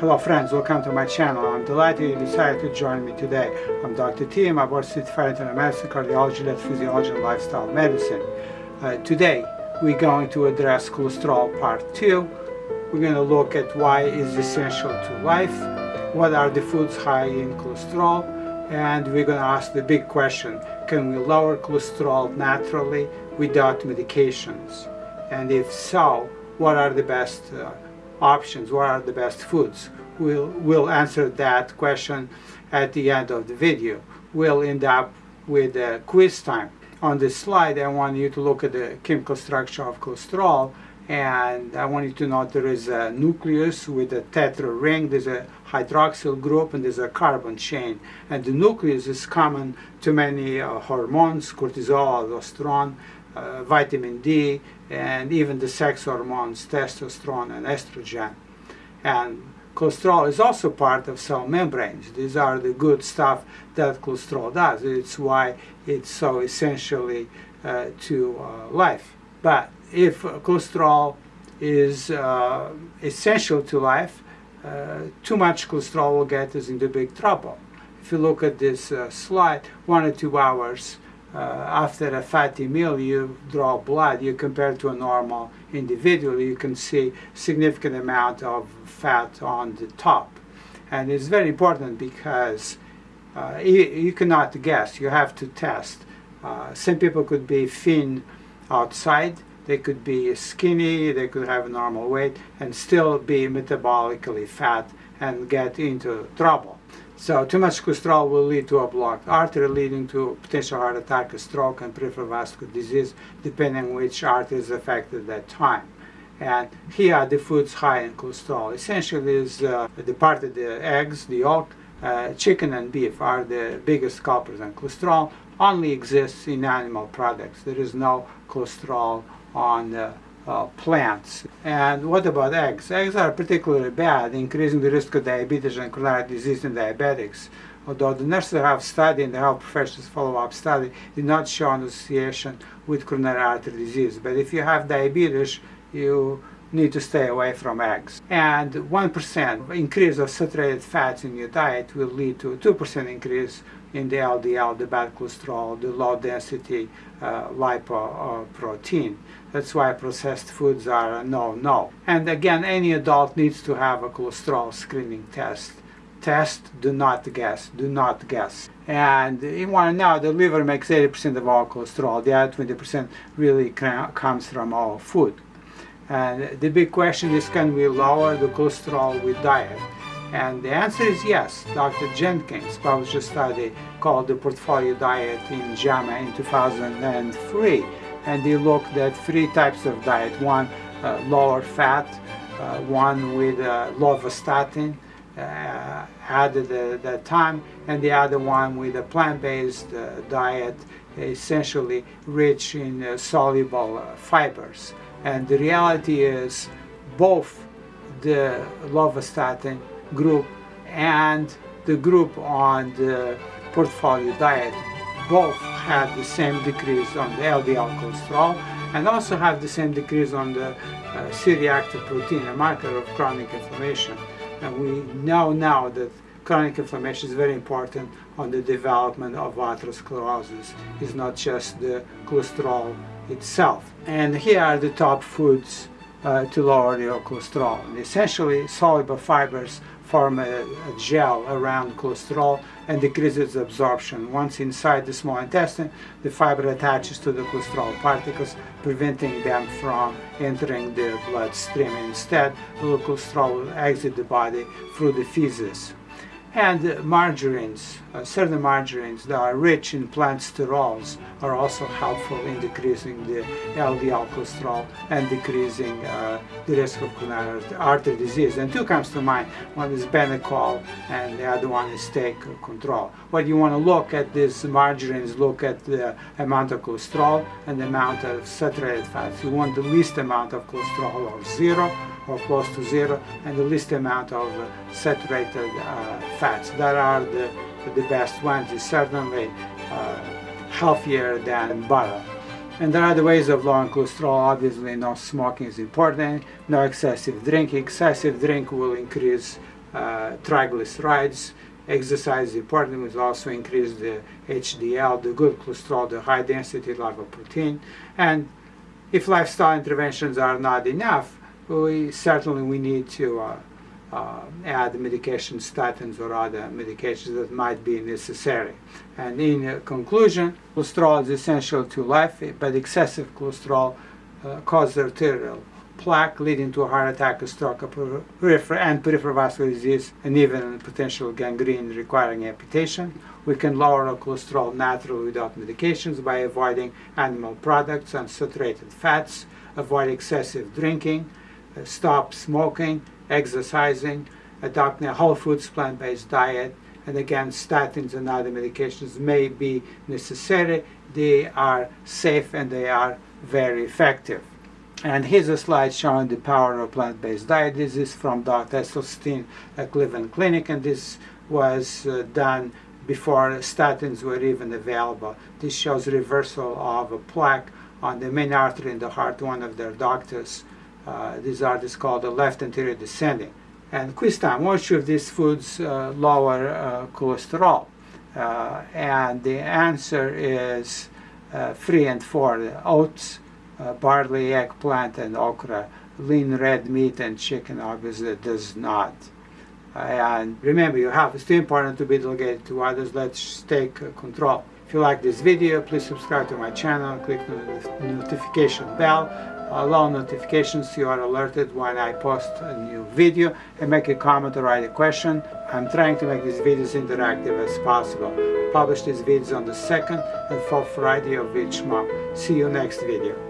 Hello friends, welcome to my channel. I'm delighted you decided to join me today. I'm Dr. T. I'm a board certified internal medicine, cardiology, electrophysiology, and lifestyle medicine. Uh, today we're going to address cholesterol part 2. We're going to look at why it's essential to life, what are the foods high in cholesterol, and we're going to ask the big question, can we lower cholesterol naturally without medications? And if so, what are the best uh, options, what are the best foods? We'll, we'll answer that question at the end of the video. We'll end up with a quiz time. On this slide, I want you to look at the chemical structure of cholesterol and I want you to know there is a nucleus with a tetra ring, there's a hydroxyl group and there's a carbon chain. And the nucleus is common to many uh, hormones, cortisol, aldosterone, uh, vitamin D, and even the sex hormones, testosterone and estrogen. And cholesterol is also part of cell membranes. These are the good stuff that cholesterol does. It's why it's so essentially uh, to uh, life. But if cholesterol is uh, essential to life, uh, too much cholesterol will get us into big trouble. If you look at this uh, slide, one or two hours uh, after a fatty meal you draw blood, you compare to a normal individual, you can see significant amount of fat on the top. And it's very important because uh, you, you, cannot guess, you have to test. Uh, some people could be thin outside, they could be skinny, they could have normal weight and still be metabolically fat and get into trouble. So too much cholesterol will lead to a blocked artery leading to potential heart attack, a stroke, and peripheral vascular disease, depending which artery is affected at that time. And here are the foods high in cholesterol. Essentially is uh, the part of the eggs, the yolk, uh, chicken and beef are the biggest culprits and cholesterol only exists in animal products. There is no cholesterol on uh, uh, plants. And what about eggs? Eggs are particularly bad, increasing the risk of diabetes and coronary disease in diabetics. Although the nurses have studied and the health professionals follow-up study did not show an association with coronary artery disease. But if you have diabetes, you need to stay away from eggs. And 1% increase of saturated fats in your diet will lead to a 2% increase in the LDL, the bad cholesterol, the low density uh, lipoprotein. That's why processed foods are a no-no. And again, any adult needs to have a cholesterol screening test. Test, do not guess, do not guess. And you want to know the liver makes 80% of all cholesterol. The other 20% really comes from all food. And the big question is, can we lower the cholesterol with diet? And the answer is yes. Dr. Jenkins published a study called the Portfolio Diet in JAMA in 2003. And he looked at three types of diet. One, uh, lower fat, uh, one with uh, lovastatin, uh, added at that time, and the other one with a plant-based uh, diet, essentially rich in uh, soluble fibers. And the reality is both the lovastatin group and the group on the portfolio diet both had the same decrease on the LDL cholesterol and also have the same decrease on the uh, C-reactive protein, a marker of chronic inflammation. And we know now that chronic inflammation is very important on the development of atherosclerosis. It's not just the cholesterol itself. And here are the top foods uh, to lower your cholesterol. And essentially, soluble fibers form a, a, gel around cholesterol and decreases its absorption. Once inside the small intestine, the fiber attaches to the cholesterol particles, preventing them from entering the bloodstream. Instead, the cholesterol will exit the body through the feces and margarines, uh, certain margarines that are rich in plant sterols are also helpful in decreasing the LDL cholesterol and decreasing uh, the risk of coronary artery disease. And two comes to mind, one is Benecol and the other one is Take Control. What you want to look at these margarines, look at the amount of cholesterol and the amount of saturated fats. You want the least amount of cholesterol or zero or close to zero and the least amount of uh, saturated uh, fats. That are the, the best ones. Is certainly uh, healthier than butter. And there are the ways of lowering cholesterol. Obviously no smoking is important no excessive drink excessive drink will increase uh, triglycerides. Exercise is important, it also increase the HDL, the good cholesterol, the high density lipoprotein. And if lifestyle interventions are not enough, we certainly we need to uh, uh, add medication statins or other medications that might be necessary. And in conclusion, cholesterol is essential to life, but excessive cholesterol uh, causes arterial plaque leading to a heart attack, a stroke, a peripheral and peripheral vascular disease, and even potential gangrene requiring amputation. We can lower our cholesterol naturally without medications by avoiding animal products and saturated fats, avoid excessive drinking, stop smoking, exercising, adopting a whole foods plant-based diet, and again statins and other medications may be necessary. They are safe and they are very effective. And here's a slide showing the power of plant-based diet. This is from Dr. Esselstyn at Cleveland Clinic, and this was uh, done before statins were even available. This shows reversal of a plaque on the main artery in the heart. One of their doctors, uh, this artist called the left anterior descending. And quiz time, which of these foods uh, lower uh, cholesterol? And the answer is three and four, oats, barley, eggplant, and okra. Lean red meat and chicken obviously does not. And remember, your health is too important to be delegated to others. Let's take control. If you like this video, please subscribe to my channel, click the notification bell, allow notifications you are alerted when I post a new video, and make a comment or write a question. I'm trying to make these videos interactive as possible. Publish these videos on the second and fourth Friday of each month. See you next video.